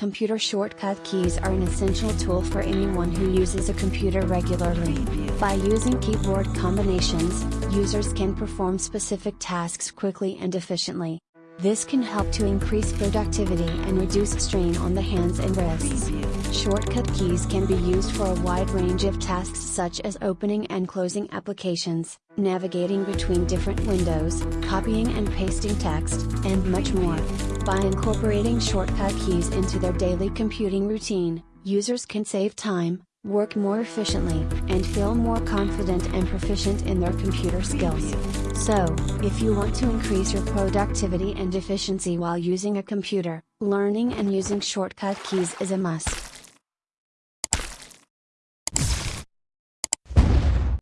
Computer shortcut keys are an essential tool for anyone who uses a computer regularly. By using keyboard combinations, users can perform specific tasks quickly and efficiently. This can help to increase productivity and reduce strain on the hands and wrists. Shortcut keys can be used for a wide range of tasks such as opening and closing applications, navigating between different windows, copying and pasting text, and much more. By incorporating shortcut keys into their daily computing routine, users can save time, work more efficiently, and feel more confident and proficient in their computer skills. So, if you want to increase your productivity and efficiency while using a computer, learning and using shortcut keys is a must.